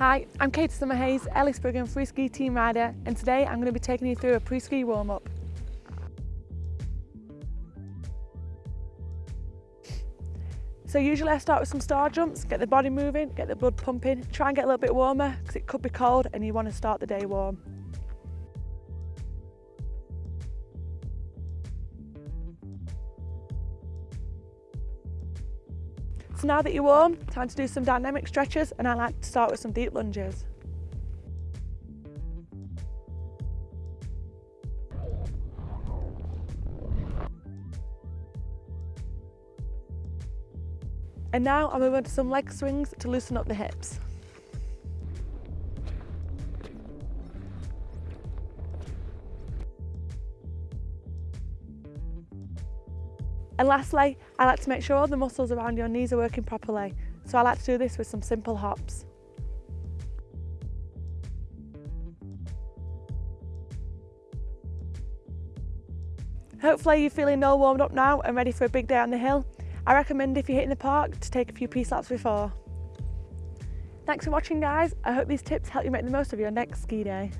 Hi, I'm Kate Summerhayes, Ellis Brigham Free Ski Team Rider and today I'm going to be taking you through a pre-ski warm-up. So usually I start with some star jumps, get the body moving, get the blood pumping, try and get a little bit warmer because it could be cold and you want to start the day warm. So now that you're warm, time to do some dynamic stretches and I like to start with some deep lunges. And now I'm moving to some leg swings to loosen up the hips. And lastly, I like to make sure all the muscles around your knees are working properly. So I like to do this with some simple hops. Hopefully you're feeling all warmed up now and ready for a big day on the hill. I recommend if you're hitting the park to take a few peace laps before. Thanks for watching guys. I hope these tips help you make the most of your next ski day.